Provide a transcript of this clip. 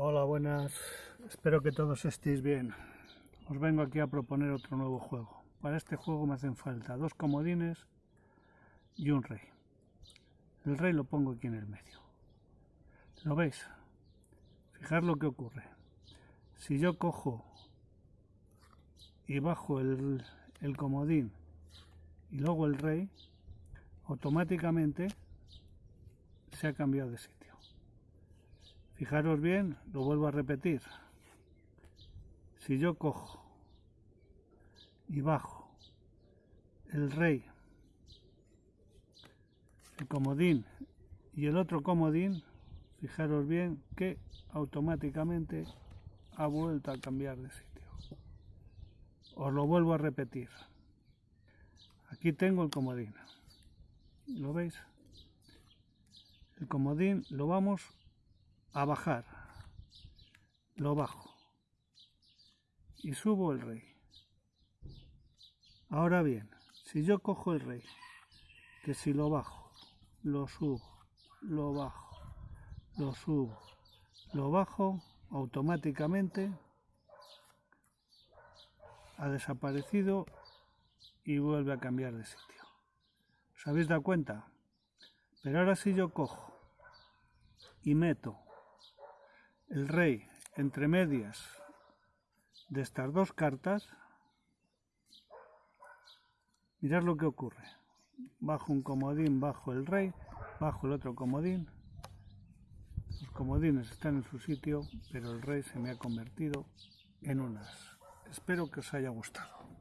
Hola, buenas. Espero que todos estéis bien. Os vengo aquí a proponer otro nuevo juego. Para este juego me hacen falta dos comodines y un rey. El rey lo pongo aquí en el medio. ¿Lo veis? Fijar lo que ocurre. Si yo cojo y bajo el, el comodín y luego el rey, automáticamente se ha cambiado de sitio. Fijaros bien, lo vuelvo a repetir. Si yo cojo y bajo el rey, el comodín y el otro comodín, fijaros bien que automáticamente ha vuelto a cambiar de sitio. Os lo vuelvo a repetir. Aquí tengo el comodín. ¿Lo veis? El comodín lo vamos a bajar, lo bajo y subo el rey. Ahora bien, si yo cojo el rey, que si lo bajo, lo subo, lo bajo, lo subo, lo bajo, automáticamente ha desaparecido y vuelve a cambiar de sitio. ¿Os habéis dado cuenta? Pero ahora si yo cojo y meto el rey entre medias de estas dos cartas, mirad lo que ocurre. Bajo un comodín, bajo el rey, bajo el otro comodín. Los comodines están en su sitio, pero el rey se me ha convertido en unas. Espero que os haya gustado.